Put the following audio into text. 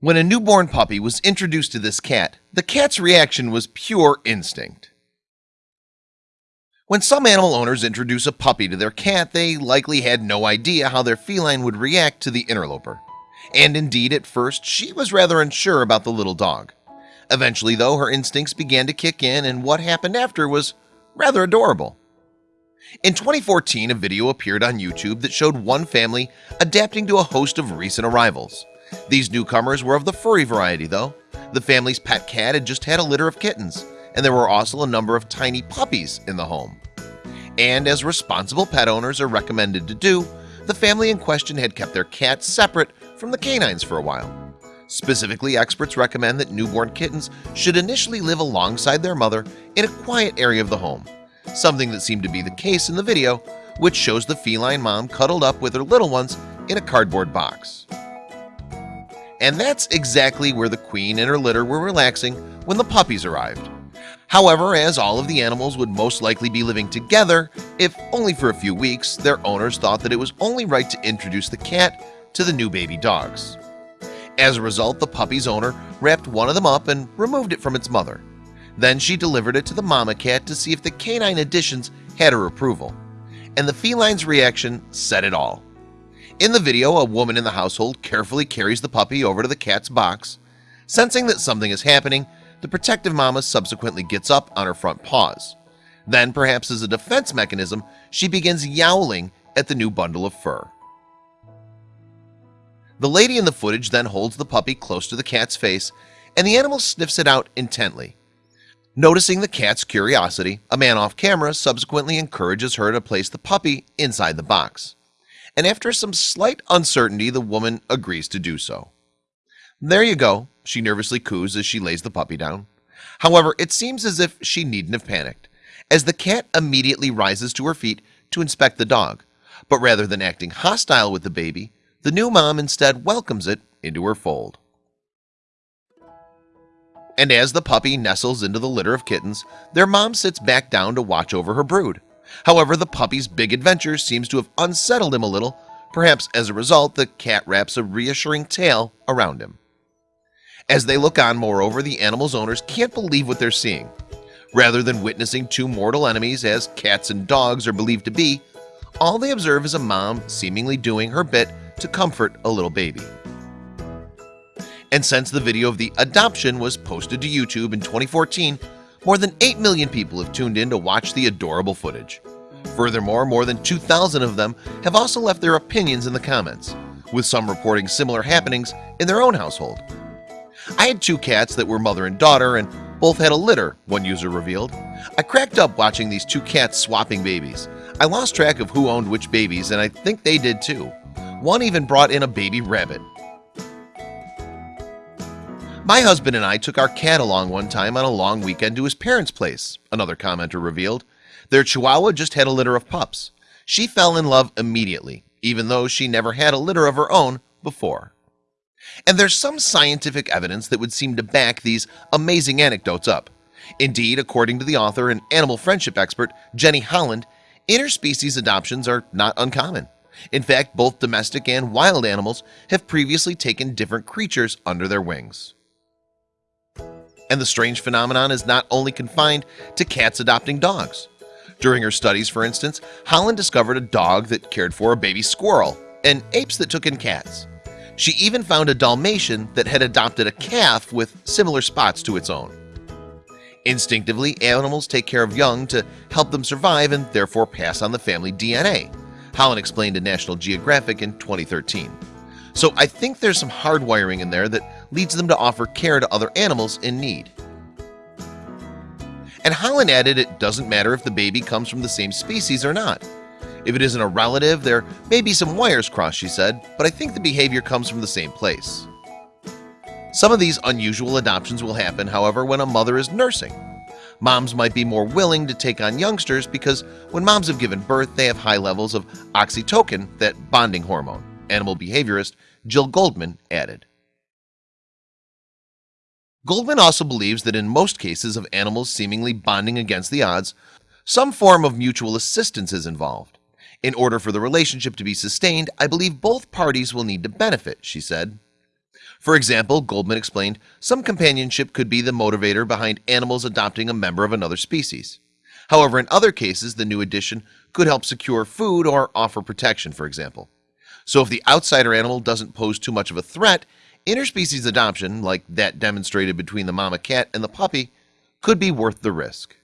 When a newborn puppy was introduced to this cat, the cat's reaction was pure instinct. When some animal owners introduce a puppy to their cat, they likely had no idea how their feline would react to the interloper. And indeed, at first, she was rather unsure about the little dog. Eventually, though, her instincts began to kick in, and what happened after was rather adorable. In 2014, a video appeared on YouTube that showed one family adapting to a host of recent arrivals. These newcomers were of the furry variety, though. The family's pet cat had just had a litter of kittens, and there were also a number of tiny puppies in the home. And as responsible pet owners are recommended to do, the family in question had kept their cats separate from the canines for a while. Specifically, experts recommend that newborn kittens should initially live alongside their mother in a quiet area of the home, something that seemed to be the case in the video, which shows the feline mom cuddled up with her little ones in a cardboard box. And that's exactly where the queen and her litter were relaxing when the puppies arrived. However, as all of the animals would most likely be living together, if only for a few weeks, their owners thought that it was only right to introduce the cat to the new baby dogs. As a result, the puppy's owner wrapped one of them up and removed it from its mother. Then she delivered it to the mama cat to see if the canine additions had her approval. And the feline's reaction said it all. In the video, a woman in the household carefully carries the puppy over to the cat's box. Sensing that something is happening, the protective mama subsequently gets up on her front paws. Then, perhaps as a defense mechanism, she begins yowling at the new bundle of fur. The lady in the footage then holds the puppy close to the cat's face, and the animal sniffs it out intently. Noticing the cat's curiosity, a man off camera subsequently encourages her to place the puppy inside the box and after some slight uncertainty the woman agrees to do so. There you go. She nervously coos as she lays the puppy down. However it seems as if she needn't have panicked as the cat immediately rises to her feet to inspect the dog. But rather than acting hostile with the baby the new mom instead welcomes it into her fold. And as the puppy nestles into the litter of kittens their mom sits back down to watch over her brood However, the puppy's big adventure seems to have unsettled him a little Perhaps as a result the cat wraps a reassuring tail around him. As they look on moreover the animal's owners can't believe what they're seeing. Rather than witnessing two mortal enemies as cats and dogs are believed to be all they observe is a mom seemingly doing her bit to comfort a little baby. And since the video of the adoption was posted to YouTube in 2014 more than 8 million people have tuned in to watch the adorable footage. Furthermore, more than 2,000 of them have also left their opinions in the comments with some reporting similar happenings in their own household. I had two cats that were mother and daughter and both had a litter one user revealed. I cracked up watching these two cats swapping babies. I lost track of who owned which babies and I think they did too. One even brought in a baby rabbit my husband and I took our cat along one time on a long weekend to his parents place another commenter revealed. Their Chihuahua just had a litter of pups. She fell in love immediately even though she never had a litter of her own before. And there's some scientific evidence that would seem to back these amazing anecdotes up. Indeed, according to the author and animal friendship expert Jenny Holland interspecies adoptions are not uncommon. In fact both domestic and wild animals have previously taken different creatures under their wings and the strange phenomenon is not only confined to cats adopting dogs. During her studies for instance Holland discovered a dog that cared for a baby squirrel and apes that took in cats. She even found a Dalmatian that had adopted a calf with similar spots to its own. Instinctively animals take care of young to help them survive and therefore pass on the family DNA Holland explained to National Geographic in 2013 So I think there's some hardwiring in there that leads them to offer care to other animals in need. And Holland added it doesn't matter if the baby comes from the same species or not. If it isn't a relative there may be some wires crossed she said but I think the behavior comes from the same place. Some of these unusual adoptions will happen however when a mother is nursing. Moms might be more willing to take on youngsters because when moms have given birth they have high levels of oxytocin that bonding hormone. Animal behaviorist Jill Goldman added Goldman also believes that in most cases of animals seemingly bonding against the odds some form of mutual assistance is involved. In order for the relationship to be sustained I believe both parties will need to benefit she said. For example Goldman explained some companionship could be the motivator behind animals adopting a member of another species. However, in other cases the new addition could help secure food or offer protection for example. So if the outsider animal doesn't pose too much of a threat interspecies adoption like that demonstrated between the mama cat and the puppy could be worth the risk